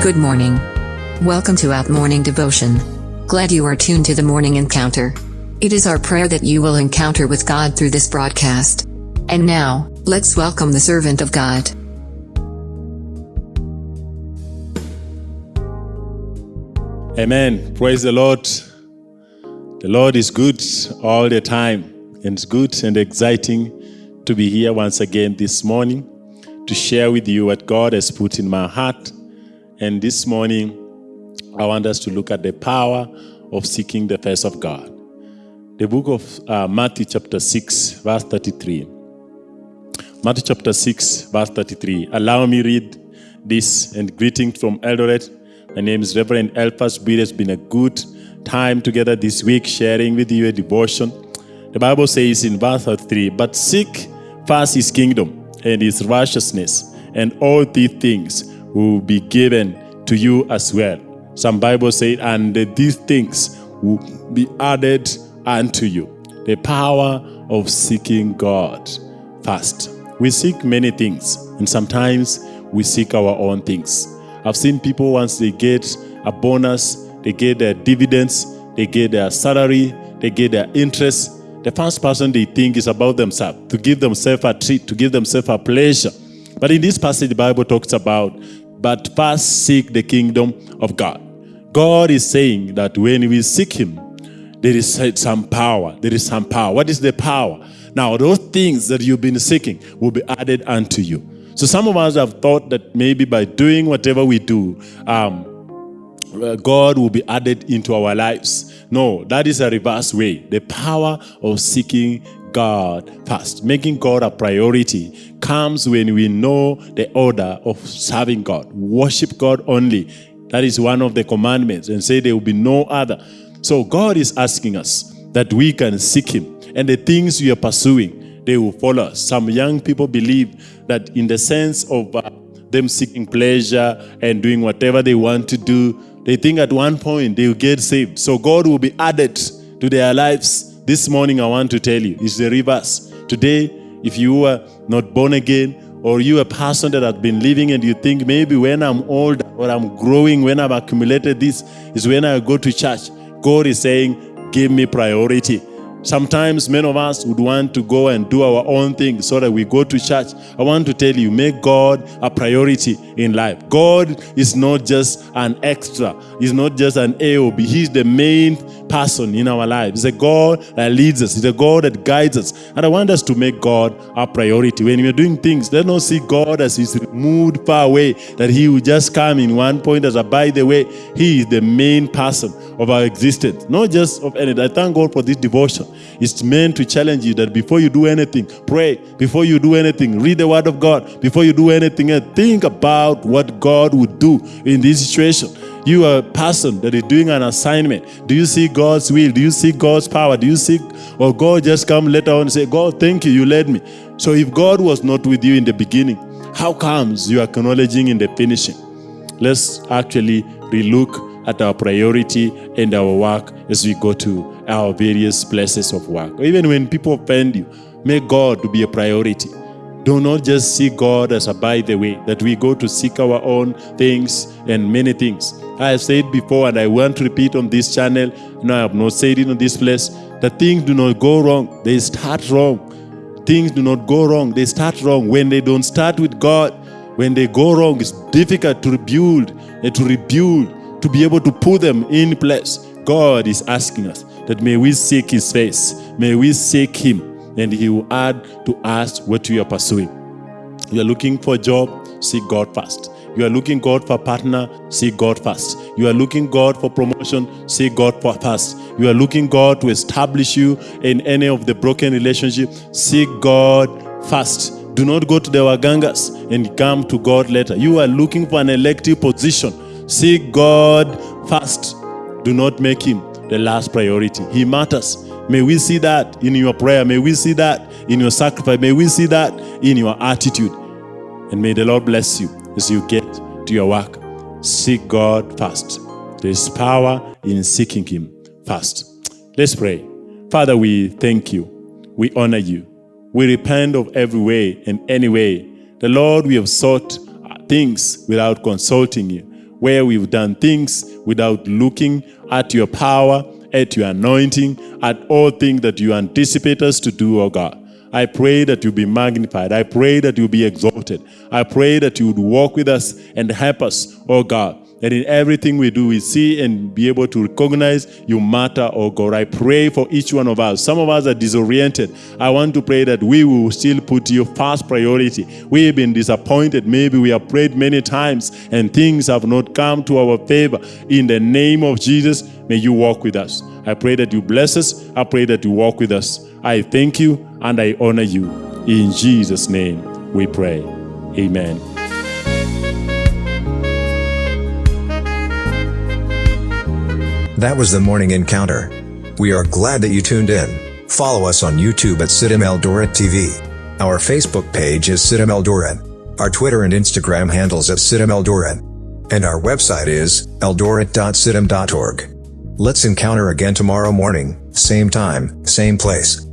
Good morning. Welcome to Out Morning Devotion. Glad you are tuned to the morning encounter. It is our prayer that you will encounter with God through this broadcast. And now, let's welcome the servant of God. Amen. Praise the Lord. The Lord is good all the time, and it's good and exciting to be here once again this morning to share with you what God has put in my heart. And this morning, I want us to look at the power of seeking the face of God. The book of uh, Matthew, chapter 6, verse 33. Matthew chapter 6, verse 33. Allow me read this and greetings from Eldoret my name is Reverend Elphas Breed. It's been a good time together this week sharing with you a devotion. The Bible says in verse 3, But seek first his kingdom and his righteousness, and all these things will be given to you as well. Some Bible say, and these things will be added unto you. The power of seeking God first. We seek many things, and sometimes we seek our own things. I've seen people once they get a bonus, they get their dividends, they get their salary, they get their interest. The first person they think is about themselves, to give themselves a treat, to give themselves a pleasure. But in this passage, the Bible talks about, but first seek the kingdom of God. God is saying that when we seek Him, there is some power. There is some power. What is the power? Now, those things that you've been seeking will be added unto you. So some of us have thought that maybe by doing whatever we do, um, uh, God will be added into our lives. No, that is a reverse way. The power of seeking God first, making God a priority, comes when we know the order of serving God. Worship God only. That is one of the commandments, and say there will be no other. So God is asking us that we can seek Him, and the things we are pursuing, they will follow us. Some young people believe that in the sense of uh, them seeking pleasure and doing whatever they want to do, they think at one point they will get saved. So God will be added to their lives. This morning I want to tell you, it's the reverse. Today, if you are not born again, or you a person that has been living and you think maybe when I'm old or I'm growing, when I've accumulated this, is when I go to church. God is saying, give me priority. Sometimes many of us would want to go and do our own thing so that we go to church. I want to tell you, make God a priority in life. God is not just an extra. He's not just an AOB. He's the main person in our lives. He's a God that leads us. He's a God that guides us. And I want us to make God our priority. When we're doing things, let's not see God as he's moved far away, that he will just come in one point as a by the way. He is the main person of our existence, not just of anything. I thank God for this devotion. It's meant to challenge you that before you do anything, pray. Before you do anything, read the word of God. Before you do anything, think about what God would do in this situation. You are a person that is doing an assignment. Do you see God's will? Do you see God's power? Do you see, or God just come later on and say, God, thank you, you led me. So if God was not with you in the beginning, how comes you are acknowledging in the finishing? Let's actually relook at our priority and our work as we go to our various places of work. Even when people offend you, make God to be a priority. Do not just see God as a by the way, that we go to seek our own things and many things. I have said before, and I want to repeat on this channel, and I have not said it on this place, that things do not go wrong. They start wrong. Things do not go wrong. They start wrong. When they don't start with God, when they go wrong, it's difficult to rebuild and to rebuild, to be able to put them in place. God is asking us that may we seek his face. May we seek him and he will add to us what you are pursuing. You are looking for a job, seek God first. You are looking God for a partner, seek God first. You are looking God for promotion, seek God for first. You are looking God to establish you in any of the broken relationship, seek God first. Do not go to the wagangas and come to God later. You are looking for an elective position. Seek God first. Do not make him the last priority. He matters. May we see that in your prayer. May we see that in your sacrifice. May we see that in your attitude. And may the Lord bless you as you get to your work. Seek God first. There is power in seeking Him first. Let's pray. Father, we thank you. We honor you. We repent of every way and any way. The Lord, we have sought things without consulting you. where we've done things without looking at your power, at your anointing, at all things that you anticipate us to do, oh God. I pray that you be magnified. I pray that you be exalted. I pray that you would walk with us and help us, oh God. That in everything we do, we see and be able to recognize you matter, oh God. I pray for each one of us. Some of us are disoriented. I want to pray that we will still put you first priority. We have been disappointed. Maybe we have prayed many times and things have not come to our favor. In the name of Jesus, may you walk with us. I pray that you bless us. I pray that you walk with us. I thank you and I honor you. In Jesus' name we pray. Amen. That was the morning encounter. We are glad that you tuned in. Follow us on YouTube at CITAM Eldoret TV. Our Facebook page is CITAM Eldoret. Our Twitter and Instagram handles at CITAM Eldoret. And our website is eldoret.citam.org. Let's encounter again tomorrow morning, same time, same place.